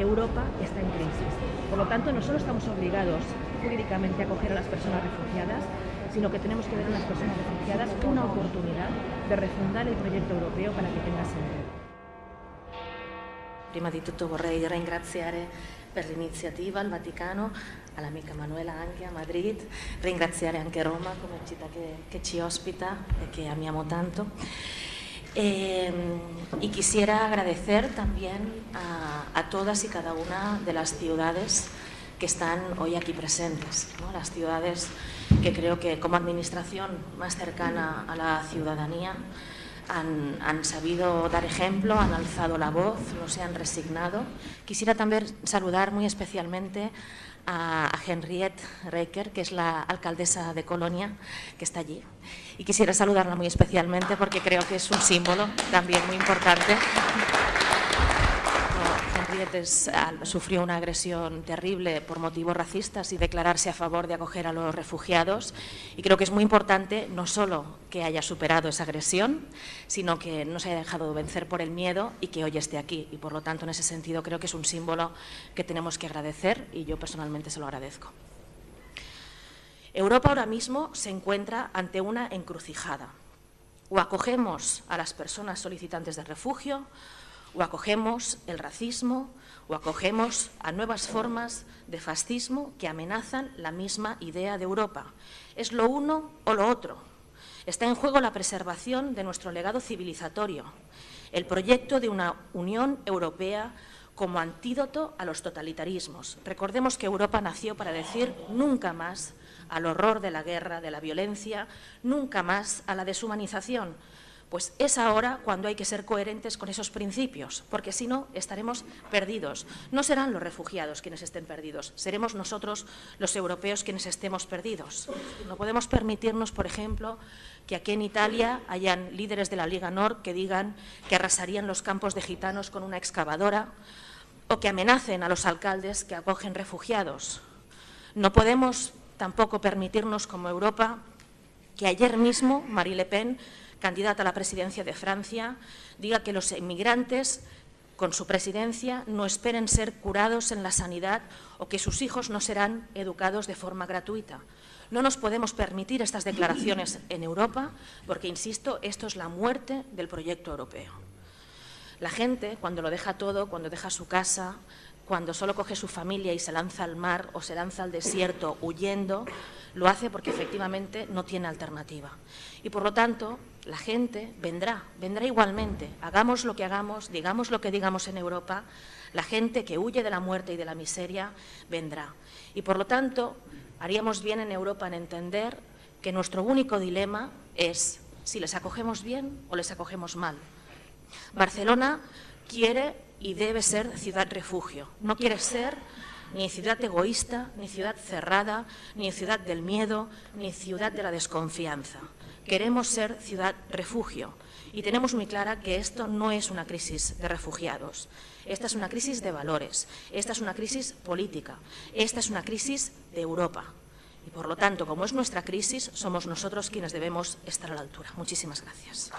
Europa está en crisis. Por lo tanto, no solo estamos obligados jurídicamente a acoger a las personas refugiadas, sino que tenemos que ver a las personas refugiadas una oportunidad de refundar el proyecto europeo para que tenga sentido. Prima di tutto vorrei ringraziare per l'iniziativa al Vaticano, all'amica Manuela anche a Madrid, ringraziare anche Roma come città che, che ci ospita e che amiamo tanto. Eh, y quisiera agradecer también a, todas y cada una de las ciudades que están hoy aquí presentes, las ciudades que creo que como administración más cercana a la ciudadanía han, han, sabido dar ejemplo, han alzado la voz, no se han resignado. Quisiera también saludar muy especialmente a, a Henriette Reiker, que es la alcaldesa de Colonia, que está allí. Y quisiera saludarla muy especialmente porque creo que es un símbolo también muy importante. Henriette sufrió una agresión terrible por motivos racistas y declararse a favor de acoger a los refugiados. Y creo que es muy importante no solo que haya superado esa agresión, sino que no se haya dejado vencer por el miedo y que hoy esté aquí. Y por lo tanto, en ese sentido, creo que es un símbolo que tenemos que agradecer y yo personalmente se lo agradezco. Europa ahora mismo se encuentra ante una encrucijada. O acogemos a las personas solicitantes de refugio o acogemos el racismo o acogemos a nuevas formas de fascismo que amenazan la misma idea de Europa. Es lo uno o lo otro. Está en juego la preservación de nuestro legado civilizatorio, el proyecto de una Unión Europea como antídoto a los totalitarismos. Recordemos que Europa nació para decir nunca más al horror de la guerra, de la violencia, nunca más a la deshumanización, pues es ahora cuando hay que ser coherentes con esos principios, porque si no estaremos perdidos. No serán los refugiados quienes estén perdidos, seremos nosotros los europeos quienes estemos perdidos. No podemos permitirnos, por ejemplo, que aquí en Italia hayan líderes de la Liga Nord que digan que arrasarían los campos de gitanos con una excavadora o que amenacen a los alcaldes que acogen refugiados. No podemos tampoco permitirnos como Europa que ayer mismo Marie Le Pen candidata a la presidencia de Francia, diga que los inmigrantes con su presidencia no esperen ser curados en la sanidad o que sus hijos no serán educados de forma gratuita. No nos podemos permitir estas declaraciones en Europa porque, insisto, esto es la muerte del proyecto europeo. La gente, cuando lo deja todo, cuando deja su casa, cuando solo coge su familia y se lanza al mar o se lanza al desierto huyendo, lo hace porque efectivamente no tiene alternativa. Y por lo tanto, la gente vendrá, vendrá igualmente. Hagamos lo que hagamos, digamos lo que digamos en Europa, la gente que huye de la muerte y de la miseria vendrá. Y por lo tanto, haríamos bien en Europa en entender que nuestro único dilema es si les acogemos bien o les acogemos mal. Barcelona quiere y debe ser ciudad refugio, no quiere ser ni ciudad egoísta, ni ciudad cerrada, ni ciudad del miedo, ni ciudad de la desconfianza queremos ser ciudad refugio y tenemos muy clara que esto no es una crisis de refugiados, esta es una crisis de valores, esta es una crisis política, esta es una crisis de Europa. Y por lo tanto, como es nuestra crisis, somos nosotros quienes debemos estar a la altura. Muchísimas gracias.